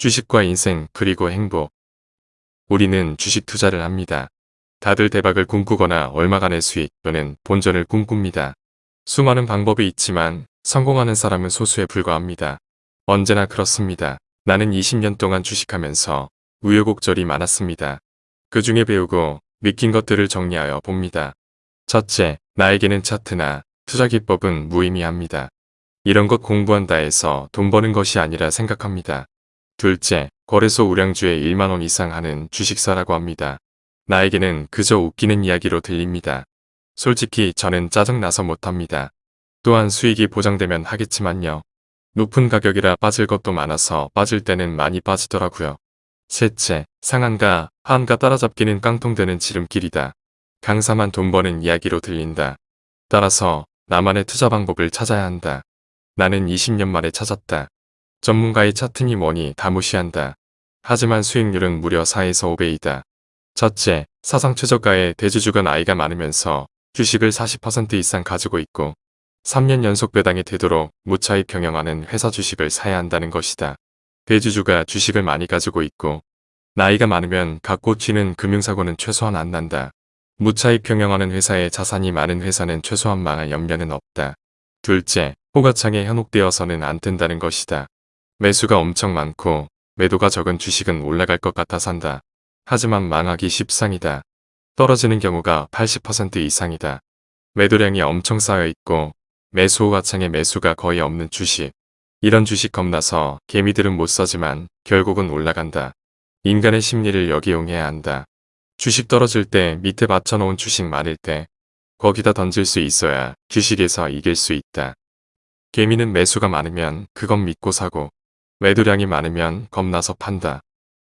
주식과 인생 그리고 행복. 우리는 주식 투자를 합니다. 다들 대박을 꿈꾸거나 얼마간의 수익 또는 본전을 꿈꿉니다. 수많은 방법이 있지만 성공하는 사람은 소수에 불과합니다. 언제나 그렇습니다. 나는 20년 동안 주식하면서 우여곡절이 많았습니다. 그 중에 배우고 느낀 것들을 정리하여 봅니다. 첫째, 나에게는 차트나 투자 기법은 무의미합니다. 이런 것 공부한다 해서 돈 버는 것이 아니라 생각합니다. 둘째, 거래소 우량주에 1만원 이상 하는 주식사라고 합니다. 나에게는 그저 웃기는 이야기로 들립니다. 솔직히 저는 짜증나서 못합니다. 또한 수익이 보장되면 하겠지만요. 높은 가격이라 빠질 것도 많아서 빠질 때는 많이 빠지더라고요. 셋째, 상한가, 하한가 따라잡기는 깡통되는 지름길이다. 강사만 돈 버는 이야기로 들린다. 따라서 나만의 투자 방법을 찾아야 한다. 나는 20년 만에 찾았다. 전문가의 차트니 뭐니 다 무시한다. 하지만 수익률은 무려 4에서 5배이다. 첫째, 사상 최저가의 대주주가 나이가 많으면서 주식을 40% 이상 가지고 있고 3년 연속 배당이 되도록 무차익 경영하는 회사 주식을 사야 한다는 것이다. 대주주가 주식을 많이 가지고 있고 나이가 많으면 갖고 튀는 금융사고는 최소한 안 난다. 무차익 경영하는 회사의 자산이 많은 회사는 최소한 망할 염려는 없다. 둘째, 호가창에 현혹되어서는 안 된다는 것이다. 매수가 엄청 많고 매도가 적은 주식은 올라갈 것 같아 산다. 하지만 망하기 십상이다. 떨어지는 경우가 80% 이상이다. 매도량이 엄청 쌓여 있고 매수 호가창에 매수가 거의 없는 주식. 이런 주식 겁나서 개미들은 못 사지만 결국은 올라간다. 인간의 심리를 역이용해야 한다. 주식 떨어질 때 밑에 받쳐놓은 주식 많을 때 거기다 던질 수 있어야 주식에서 이길 수 있다. 개미는 매수가 많으면 그건 믿고 사고 매도량이 많으면 겁나서 판다.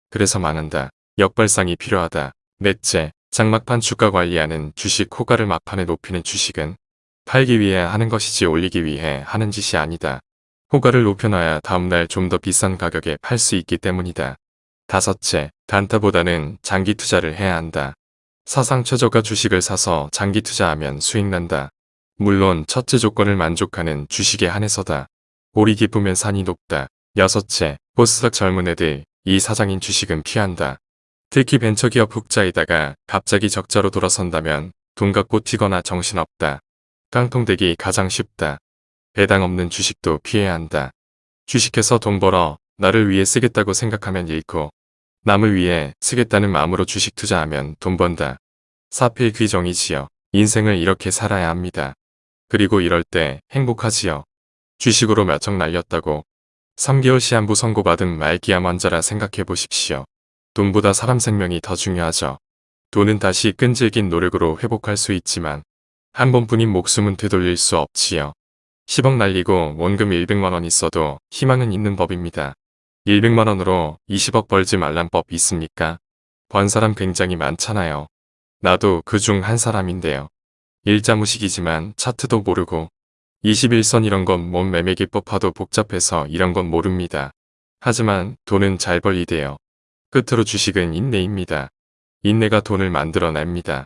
그래서 망한다. 역발상이 필요하다. 넷째, 장막판 주가 관리하는 주식 호가를 막판에 높이는 주식은 팔기 위해 하는 것이지 올리기 위해 하는 짓이 아니다. 호가를 높여놔야 다음날 좀 더 비싼 가격에 팔 수 있기 때문이다. 다섯째, 단타보다는 장기 투자를 해야 한다. 사상 최저가 주식을 사서 장기 투자하면 수익 난다. 물론 첫째 조건을 만족하는 주식에 한해서다. 골이 깊으면 산이 높다. 여섯째, 보스닥 젊은 애들, 이 사장인 주식은 피한다. 특히 벤처기업 흑자이다가 갑자기 적자로 돌아선다면 돈 갖고 튀거나 정신없다. 깡통되기 가장 쉽다. 배당 없는 주식도 피해야 한다. 주식해서 돈 벌어 나를 위해 쓰겠다고 생각하면 잃고 남을 위해 쓰겠다는 마음으로 주식 투자하면 돈 번다. 사필 귀정이지요. 인생을 이렇게 살아야 합니다. 그리고 이럴 때 행복하지요. 주식으로 몇 억 날렸다고 3개월 시한부 선고받은 말기암 환자라 생각해 보십시오. 돈보다 사람 생명이 더 중요하죠. 돈은 다시 끈질긴 노력으로 회복할 수 있지만 한 번뿐인 목숨은 되돌릴 수 없지요. 10억 날리고 원금 100만원 있어도 희망은 있는 법입니다. 100만원으로 20억 벌지 말란 법 있습니까? 번 사람 굉장히 많잖아요. 나도 그 중 한 사람인데요. 일자무식이지만 차트도 모르고 21선 이런 건 몸 매매기법 하도 복잡해서 이런 건 모릅니다. 하지만 돈은 잘 벌리대요. 끝으로 주식은 인내입니다. 인내가 돈을 만들어냅니다.